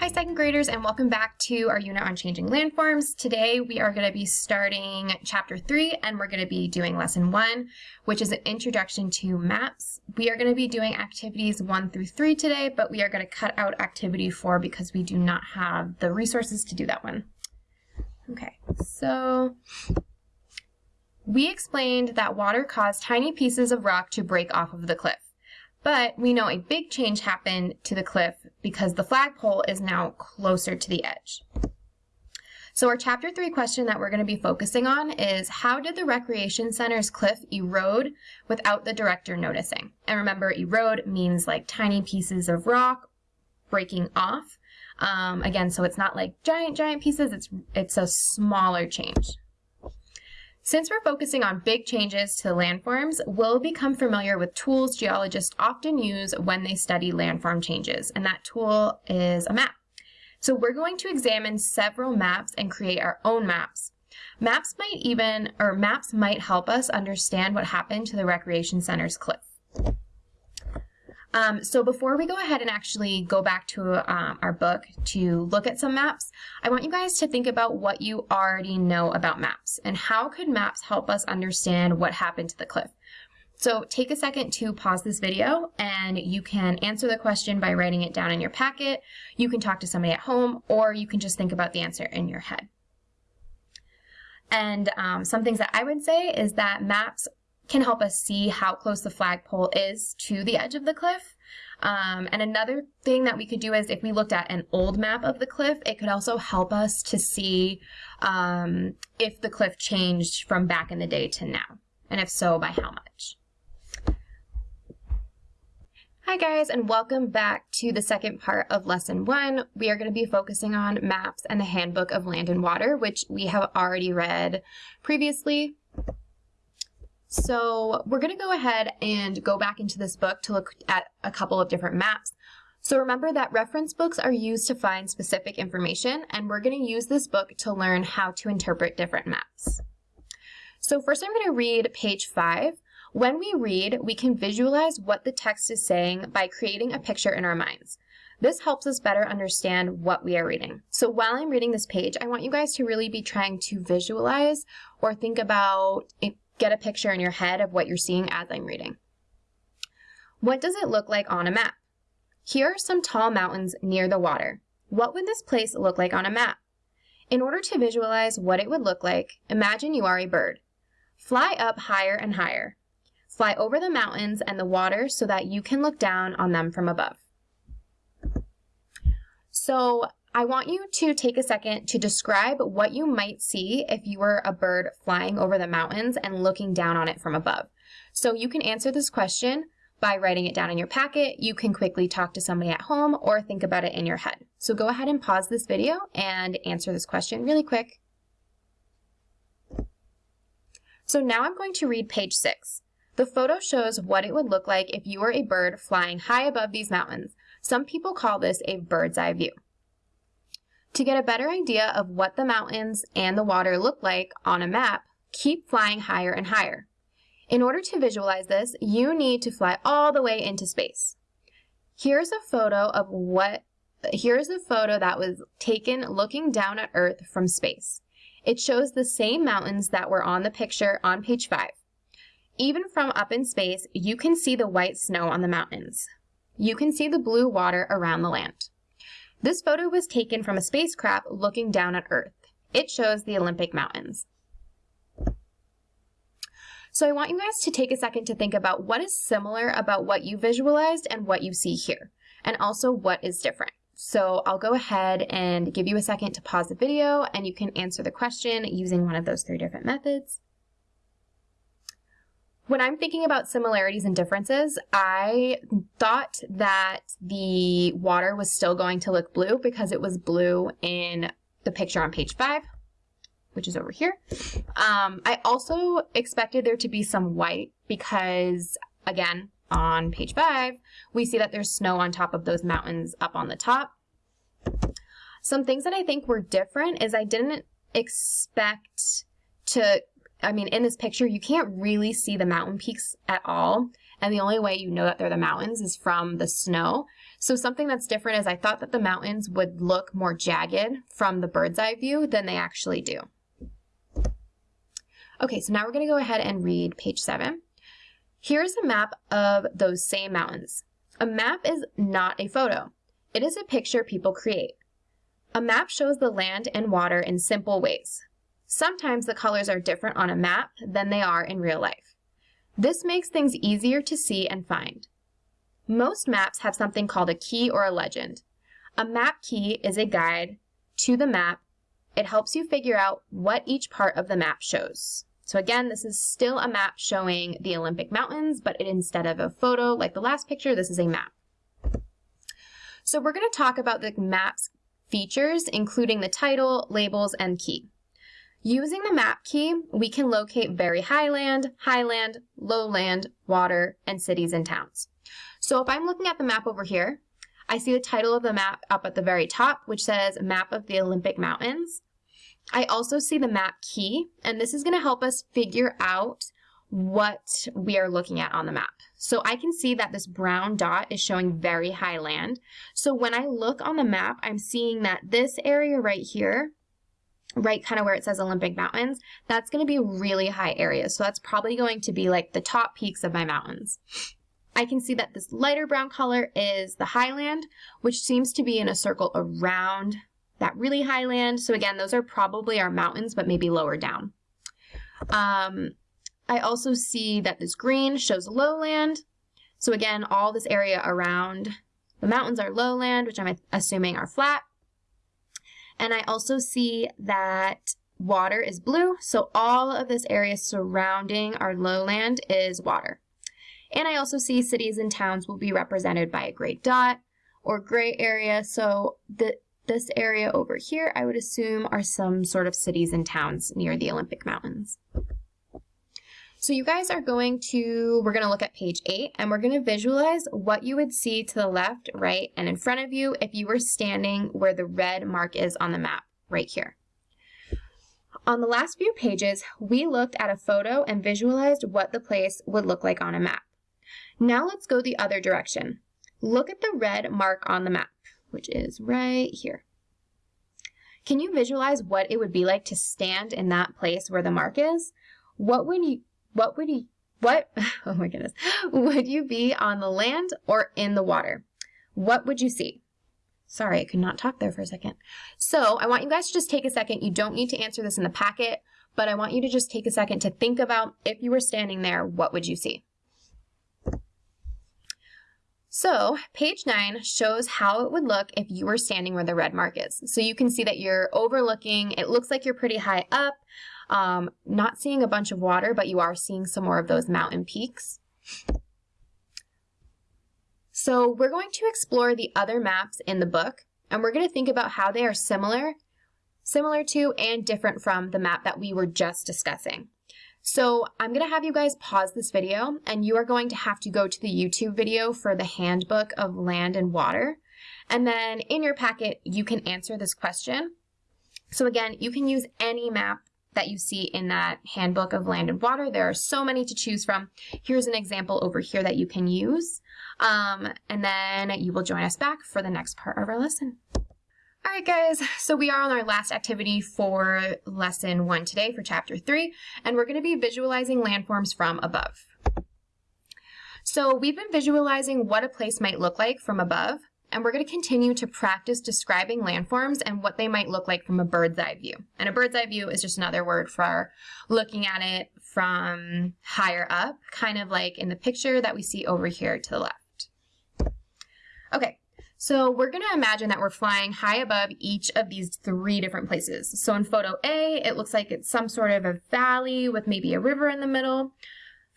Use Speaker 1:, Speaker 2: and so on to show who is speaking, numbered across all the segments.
Speaker 1: Hi second graders and welcome back to our unit on changing landforms. Today we are going to be starting chapter 3 and we're going to be doing lesson 1 which is an introduction to maps. We are going to be doing activities 1 through 3 today but we are going to cut out activity 4 because we do not have the resources to do that one. Okay, so we explained that water caused tiny pieces of rock to break off of the cliff. But we know a big change happened to the cliff because the flagpole is now closer to the edge. So our chapter three question that we're going to be focusing on is how did the recreation center's cliff erode without the director noticing? And remember, erode means like tiny pieces of rock breaking off. Um, again, so it's not like giant, giant pieces, it's, it's a smaller change. Since we're focusing on big changes to landforms, we'll become familiar with tools geologists often use when they study landform changes, and that tool is a map. So we're going to examine several maps and create our own maps. Maps might even, or maps might help us understand what happened to the recreation center's cliff. Um, so before we go ahead and actually go back to um, our book to look at some maps, I want you guys to think about what you already know about maps and how could maps help us understand what happened to the cliff. So take a second to pause this video and you can answer the question by writing it down in your packet. You can talk to somebody at home or you can just think about the answer in your head. And um, some things that I would say is that maps can help us see how close the flagpole is to the edge of the cliff. Um, and another thing that we could do is if we looked at an old map of the cliff, it could also help us to see um, if the cliff changed from back in the day to now, and if so, by how much. Hi guys, and welcome back to the second part of lesson one. We are going to be focusing on maps and the handbook of land and water, which we have already read previously. So we're going to go ahead and go back into this book to look at a couple of different maps. So remember that reference books are used to find specific information, and we're going to use this book to learn how to interpret different maps. So first I'm going to read page 5. When we read, we can visualize what the text is saying by creating a picture in our minds. This helps us better understand what we are reading. So while I'm reading this page, I want you guys to really be trying to visualize or think about get a picture in your head of what you're seeing as I'm reading. What does it look like on a map? Here are some tall mountains near the water. What would this place look like on a map? In order to visualize what it would look like, imagine you are a bird. Fly up higher and higher. Fly over the mountains and the water so that you can look down on them from above. So I want you to take a second to describe what you might see if you were a bird flying over the mountains and looking down on it from above. So you can answer this question by writing it down in your packet. You can quickly talk to somebody at home or think about it in your head. So go ahead and pause this video and answer this question really quick. So now I'm going to read page six. The photo shows what it would look like if you were a bird flying high above these mountains. Some people call this a bird's eye view. To get a better idea of what the mountains and the water look like on a map, keep flying higher and higher. In order to visualize this, you need to fly all the way into space. Here's a photo of what, here's a photo that was taken looking down at Earth from space. It shows the same mountains that were on the picture on page 5. Even from up in space, you can see the white snow on the mountains. You can see the blue water around the land. This photo was taken from a spacecraft looking down at Earth. It shows the Olympic Mountains. So I want you guys to take a second to think about what is similar about what you visualized and what you see here, and also what is different. So I'll go ahead and give you a second to pause the video and you can answer the question using one of those three different methods. When I'm thinking about similarities and differences, I thought that the water was still going to look blue because it was blue in the picture on page five, which is over here. Um, I also expected there to be some white because, again, on page five, we see that there's snow on top of those mountains up on the top. Some things that I think were different is I didn't expect to I mean, in this picture, you can't really see the mountain peaks at all. And the only way you know that they're the mountains is from the snow. So something that's different is I thought that the mountains would look more jagged from the bird's eye view than they actually do. Okay, so now we're gonna go ahead and read page seven. Here's a map of those same mountains. A map is not a photo. It is a picture people create. A map shows the land and water in simple ways. Sometimes the colors are different on a map than they are in real life. This makes things easier to see and find. Most maps have something called a key or a legend. A map key is a guide to the map. It helps you figure out what each part of the map shows. So again, this is still a map showing the Olympic Mountains, but instead of a photo like the last picture, this is a map. So we're going to talk about the map's features, including the title, labels, and key. Using the map key, we can locate very highland, highland, lowland, water, and cities and towns. So if I'm looking at the map over here, I see the title of the map up at the very top, which says Map of the Olympic Mountains. I also see the map key, and this is going to help us figure out what we are looking at on the map. So I can see that this brown dot is showing very high land. So when I look on the map, I'm seeing that this area right here, right kind of where it says Olympic Mountains, that's going to be really high area. So that's probably going to be like the top peaks of my mountains. I can see that this lighter brown color is the highland, which seems to be in a circle around that really high land. So again, those are probably our mountains, but maybe lower down. Um, I also see that this green shows lowland. So again, all this area around the mountains are lowland, which I'm assuming are flat. And I also see that water is blue. So all of this area surrounding our lowland is water. And I also see cities and towns will be represented by a gray dot or gray area. So the this area over here, I would assume, are some sort of cities and towns near the Olympic Mountains. So you guys are going to, we're going to look at page 8, and we're going to visualize what you would see to the left, right, and in front of you if you were standing where the red mark is on the map, right here. On the last few pages, we looked at a photo and visualized what the place would look like on a map. Now let's go the other direction. Look at the red mark on the map which is right here. Can you visualize what it would be like to stand in that place where the mark is? What would you, what would you, what, oh my goodness, would you be on the land or in the water? What would you see? Sorry, I could not talk there for a second. So I want you guys to just take a second. You don't need to answer this in the packet, but I want you to just take a second to think about if you were standing there, what would you see? So page nine shows how it would look if you were standing where the red mark is. So you can see that you're overlooking, it looks like you're pretty high up, um, not seeing a bunch of water, but you are seeing some more of those mountain peaks. So we're going to explore the other maps in the book, and we're going to think about how they are similar, similar to and different from the map that we were just discussing. So I'm going to have you guys pause this video and you are going to have to go to the YouTube video for the handbook of land and water. And then in your packet, you can answer this question. So again, you can use any map that you see in that handbook of land and water. There are so many to choose from. Here's an example over here that you can use. Um, and then you will join us back for the next part of our lesson. All right, guys, so we are on our last activity for lesson one today for chapter three, and we're going to be visualizing landforms from above. So we've been visualizing what a place might look like from above, and we're going to continue to practice describing landforms and what they might look like from a bird's eye view. And a bird's eye view is just another word for looking at it from higher up, kind of like in the picture that we see over here to the left. Okay, so we're going to imagine that we're flying high above each of these three different places. So in photo A, it looks like it's some sort of a valley with maybe a river in the middle.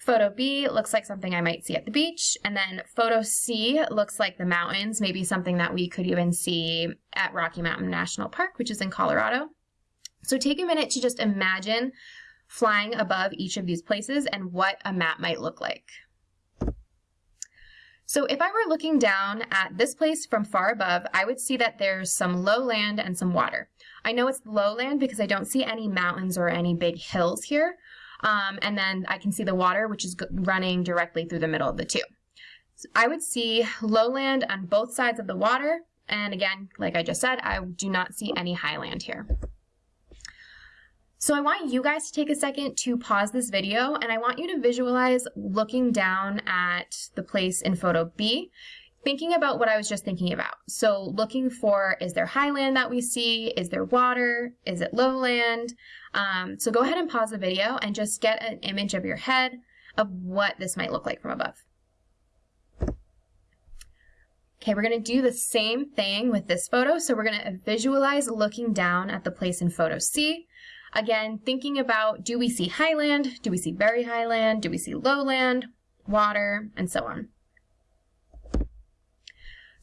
Speaker 1: Photo B looks like something I might see at the beach. And then photo C looks like the mountains, maybe something that we could even see at Rocky Mountain National Park, which is in Colorado. So take a minute to just imagine flying above each of these places and what a map might look like. So if I were looking down at this place from far above, I would see that there's some low land and some water. I know it's lowland because I don't see any mountains or any big hills here, Um, and then I can see the water, which is running directly through the middle of the two. So I would see lowland on both sides of the water. And again, like I just said, I do not see any highland here. So I want you guys to take a second to pause this video and I want you to visualize looking down at the place in photo B, thinking about what I was just thinking about. So looking for, is there highland that we see? Is there water? Is it lowland? Um, so go ahead and pause the video and just get an image of your head of what this might look like from above. Okay, we're going to do the same thing with this photo. So we're going to visualize looking down at the place in photo C. Again, thinking about do we see highland, do we see very highland, do we see lowland, water, and so on.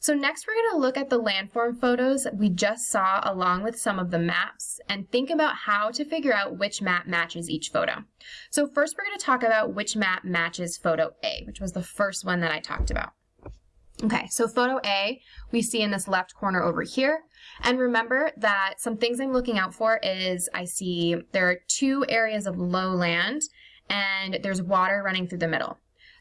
Speaker 1: So next we're going to look at the landform photos we just saw along with some of the maps and think about how to figure out which map matches each photo. So first we're going to talk about which map matches photo A, which was the first one that I talked about. Okay, so photo A, we see in this left corner over here. And remember that some things I'm looking out for is I see there are two areas of lowland and there's water running through the middle.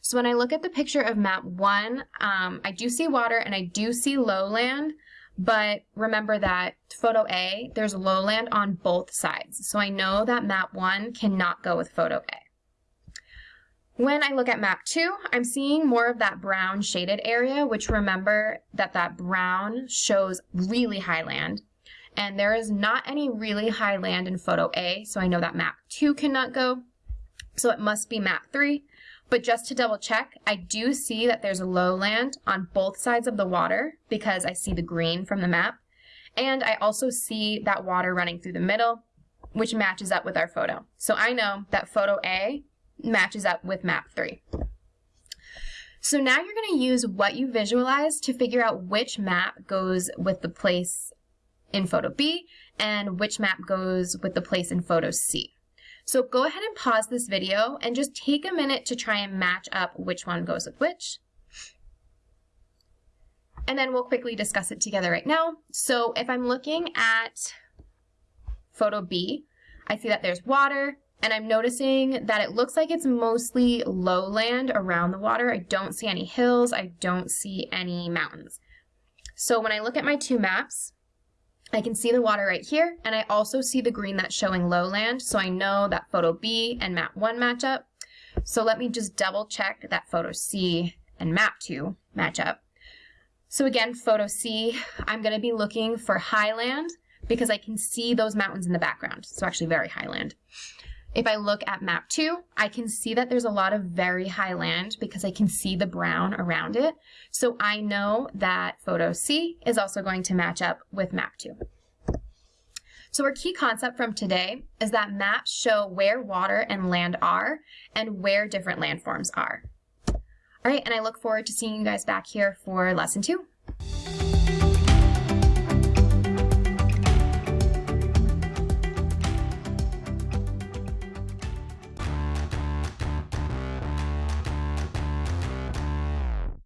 Speaker 1: So when I look at the picture of map one, um, I do see water and I do see lowland, but remember that photo A, there's lowland on both sides. So I know that map one cannot go with photo A. When I look at map two, I'm seeing more of that brown shaded area, which remember that that brown shows really high land. And there is not any really high land in photo A, so I know that map two cannot go. So it must be map three. But just to double check, I do see that there's a lowland on both sides of the water because I see the green from the map. And I also see that water running through the middle, which matches up with our photo. So I know that photo A matches up with map three. So now you're going to use what you visualize to figure out which map goes with the place in photo B and which map goes with the place in photo C. So go ahead and pause this video and just take a minute to try and match up which one goes with which. And then we'll quickly discuss it together right now. So if I'm looking at photo B, I see that there's water, and I'm noticing that it looks like it's mostly lowland around the water. I don't see any hills. I don't see any mountains. So when I look at my two maps, I can see the water right here, and I also see the green that's showing lowland, so I know that photo B and map 1 match up. So let me just double check that photo C and map 2 match up. So again, photo C, I'm going to be looking for highland because I can see those mountains in the background, so actually very highland. If I look at map two, I can see that there's a lot of very high land because I can see the brown around it. So I know that photo C is also going to match up with map two. So our key concept from today is that maps show where water and land are and where different landforms are. All right, and I look forward to seeing you guys back here for lesson two.